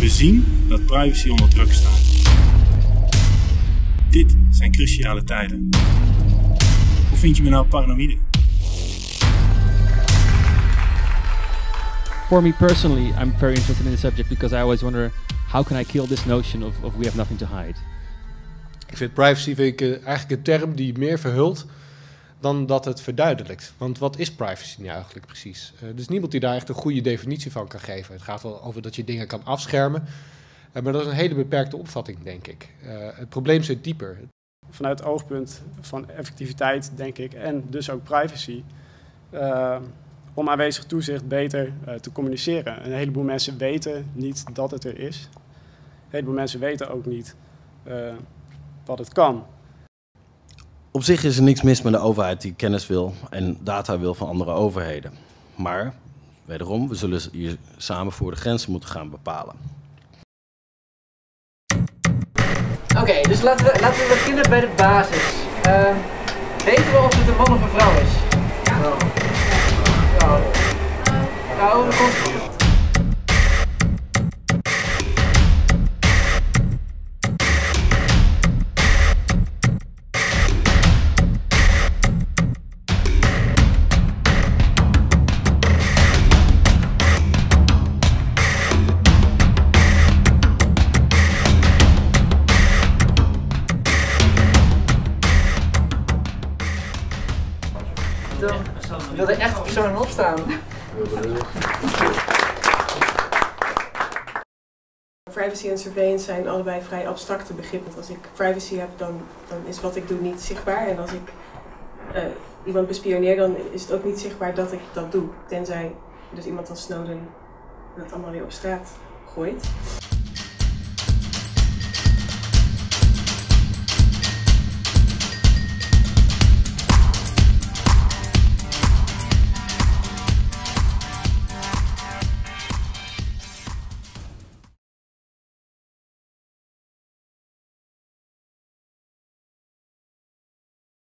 We zien dat privacy onder druk staat. Dit zijn cruciale tijden. Hoe vind je me nou paranoïde? For me personally, I'm very interested in the subject because I always wonder how can I kill this notion of, of we have nothing to hide. Ik vind privacy vind ik, eh, eigenlijk een term die meer verhult dan dat het verduidelijkt. Want wat is privacy nu eigenlijk precies? Uh, is niemand die daar echt een goede definitie van kan geven. Het gaat wel over dat je dingen kan afschermen. Uh, maar dat is een hele beperkte opvatting, denk ik. Uh, het probleem zit dieper. Vanuit het oogpunt van effectiviteit, denk ik, en dus ook privacy, om aanwezig toezicht beter te communiceren. Een heleboel mensen weten niet dat het er is. Een heleboel mensen weten ook niet dat het kan. Op zich is er niks mis met de overheid die kennis wil en data wil van andere overheden. Maar, wederom, we zullen hier samen voor de grenzen moeten gaan bepalen. Oké, dus laten we, laten we beginnen bij de basis. Uh, weten we of het een man of een vrouw is? Dan wil er echt persoon opstaan. Privacy en surveillance zijn allebei vrij abstracte begrippen. Als ik privacy heb, dan, dan is wat ik doe niet zichtbaar. En als ik uh, iemand bespioneer, dan is het ook niet zichtbaar dat ik dat doe. Tenzij dus iemand als Snowden dat allemaal weer op straat gooit.